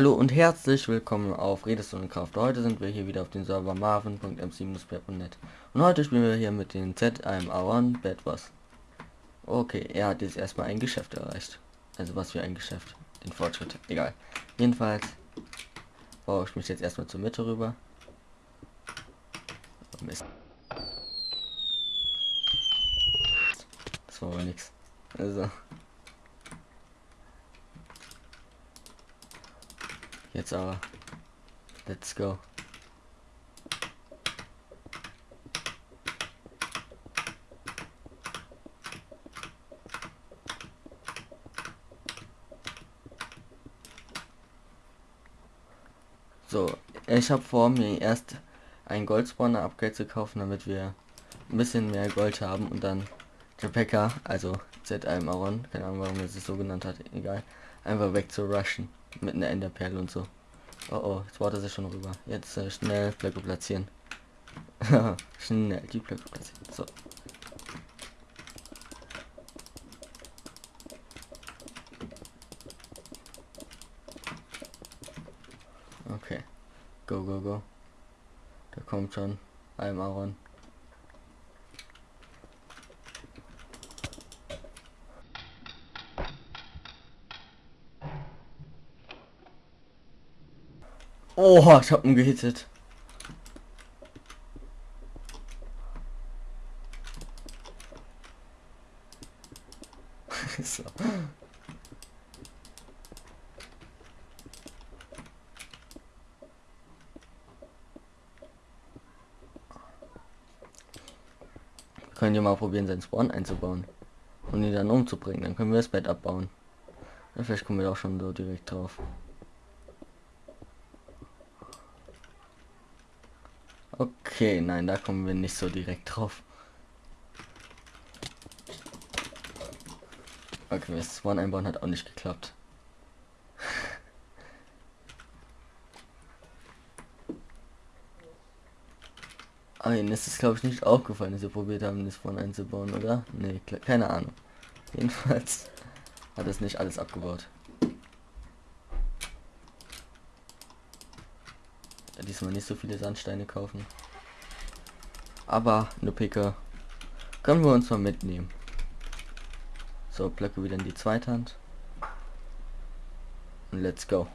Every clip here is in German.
Hallo und herzlich willkommen auf Redestunde. Heute sind wir hier wieder auf dem Server marvin.mc-net und heute spielen wir hier mit den ZIM-A1 Bad Boss. Okay, er hat jetzt erstmal ein Geschäft erreicht. Also was für ein Geschäft? Den Fortschritt. Egal. Jedenfalls baue ich mich jetzt erstmal zur Mitte rüber. Oh, Mist. Das war aber nichts. Also. Jetzt aber. Let's go. So, ich habe vor mir erst ein Goldspawner Upgrade zu kaufen, damit wir ein bisschen mehr Gold haben und dann Packer, also ZM Aron, keine Ahnung warum er sich so genannt hat, egal, einfach weg zu rushen mit einer Enderperle und so. Oh oh, jetzt wartet er schon rüber. Jetzt äh, schnell Blöcke platzieren. schnell die Blöcke platzieren. So. Okay. Go, go, go. Da kommt schon ein Aaron. Oh, ich hab ihn gehittet. so. Können wir mal probieren, seinen Spawn einzubauen. Und ihn dann umzubringen. Dann können wir das Bett abbauen. Ja, vielleicht kommen wir auch schon so direkt drauf. Okay, nein, da kommen wir nicht so direkt drauf. Okay, das Spawn einbauen hat auch nicht geklappt. Aber ihnen ist es glaube ich nicht aufgefallen, dass sie probiert haben, das Spawn einzubauen, oder? Nee, keine Ahnung. Jedenfalls hat es nicht alles abgebaut. Diesmal nicht so viele Sandsteine kaufen. Aber eine Picke können wir uns mal mitnehmen. So, Blöcke wieder in die zweite Hand. Und let's go.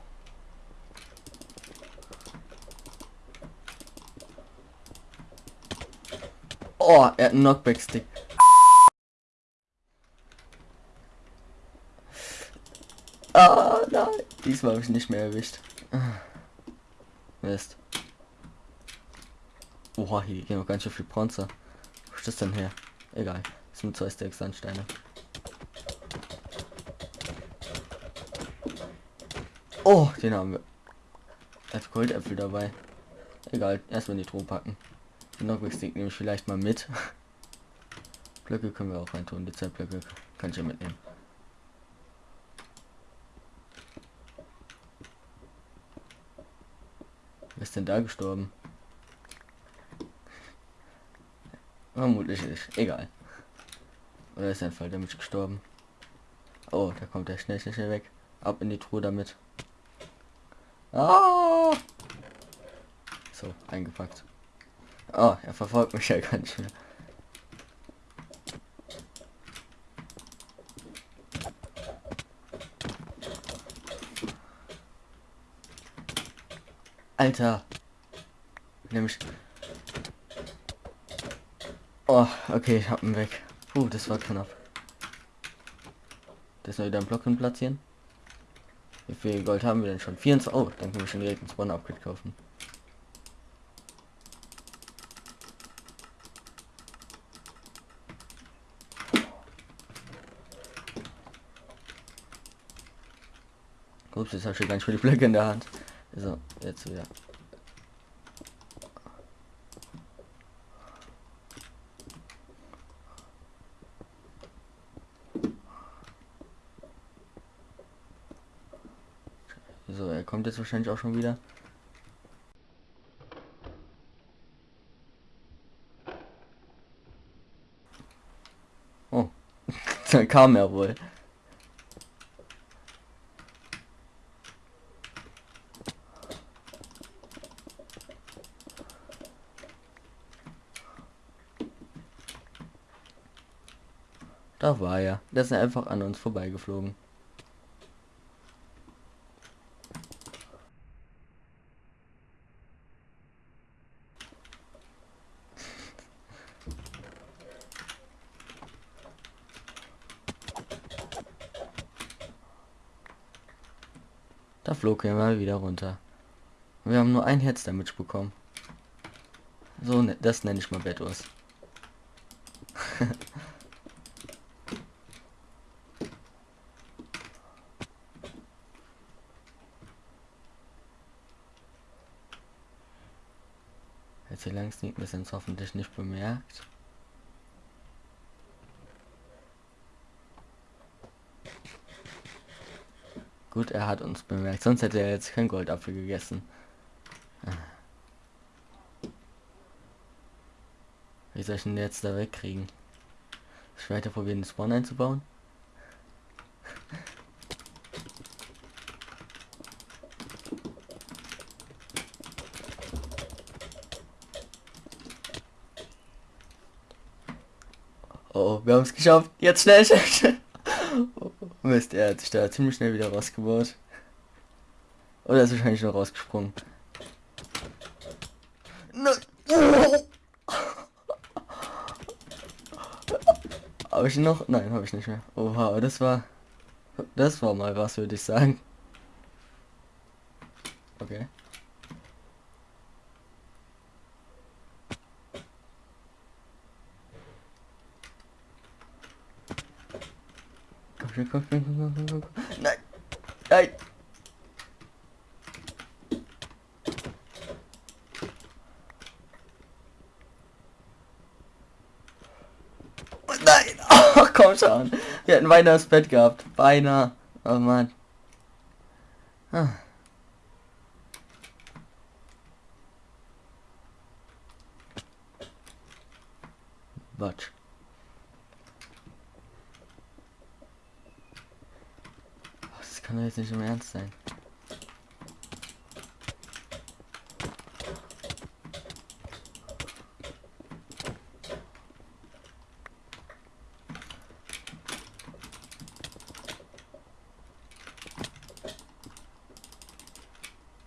Oh, er hat einen Knockback-Stick. Ah, nein. Diesmal habe ich nicht mehr erwischt. Mist. Oha, hier gehen noch ganz schön viel Bronze. Wo ist das denn her? Egal. Das sind zwei Stacks Sandsteine. Oh, den haben wir. Hat Goldäpfel dabei. Egal, erstmal in die Truhe packen. Den Knockback-Stick nehme ich vielleicht mal mit. Blöcke können wir auch reintun. Die Zeitblöcke kann ich ja mitnehmen. Ist denn da gestorben? Vermutlich nicht. Egal. Oder ist ein Fall damit gestorben? Oh, da kommt der schnell, schnell, schnell weg. Ab in die Truhe damit. Ah! So, eingepackt. Oh, er verfolgt mich ja ganz schnell. Alter. Nämlich Oh, okay, ich hab ihn weg. Puh, das war knapp. Das noch wieder einen Block hin platzieren. Wie viel Gold haben wir denn schon? 24. Oh, dann können wir schon direkt ein Spawn Upgrade kaufen. Ups, jetzt habe ich ganz viele Blöcke in der Hand. So, jetzt wieder. So, er kommt jetzt wahrscheinlich auch schon wieder. Oh, da kam er wohl. Da war er. Der ist einfach an uns vorbeigeflogen. Da flog er mal wieder runter. Wir haben nur ein Herz damit bekommen. So, ne, das nenne ich mal Bettos. Hier lang sneakt wir sind hoffentlich nicht bemerkt. Gut, er hat uns bemerkt, sonst hätte er jetzt kein Goldapfel gegessen. Wie soll ich denn jetzt da wegkriegen? Ich weiter probieren, den Spawn einzubauen. Oh, wir haben es geschafft. Jetzt schnell, schnell, schnell. Mist, er hat sich da ziemlich schnell wieder rausgebaut. Oder ist wahrscheinlich noch rausgesprungen. Habe ich noch? Nein, habe ich nicht mehr. Oha, das war... Das war mal was, würde ich sagen. Okay. Komm komm, komm, komm, komm, komm, komm. Nein! Nein! Nein! Oh, komm schon! Wir hätten beinahe das Bett gehabt. Beinahe. Oh Mann. Ah. Watch. Kann doch jetzt nicht im Ernst sein.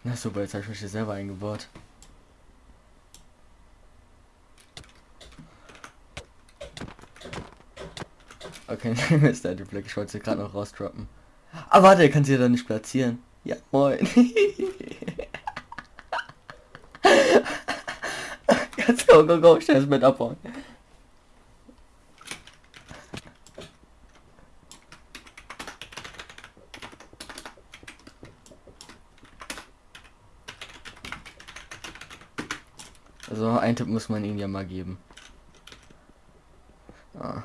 Na super, jetzt habe ich mich hier selber eingebaut. Okay, Mist, der Blick, ich wollte sie gerade noch rausdroppen. Ah, warte, er kann sie da nicht platzieren. Ja, moin. Jetzt go, go, go, schnell mit abbauen. Also ein Tipp muss man ihnen ja mal geben. Ah.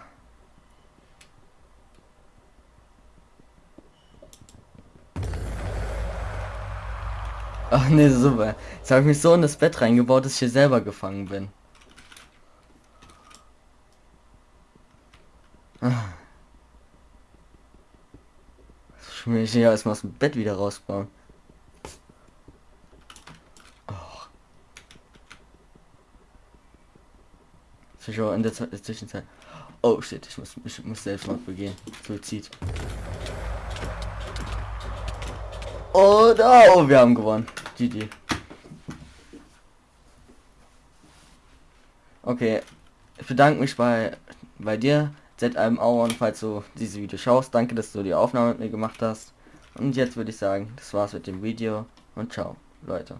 Ach nee, super. Jetzt habe ich mich so in das Bett reingebaut, dass ich hier selber gefangen bin. Ich will mich hier erstmal aus dem Bett wieder rausbauen. Oh. Ich in der Zwischenzeit. Oh shit, ich muss, ich muss Selbstmord begehen. Suizid. Und oh, wir haben gewonnen die Idee. Okay, ich bedanke mich bei, bei dir, ZM Auron, falls du diese Video schaust. Danke, dass du die Aufnahme mit mir gemacht hast. Und jetzt würde ich sagen, das war's mit dem Video und ciao, Leute.